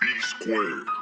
B squared.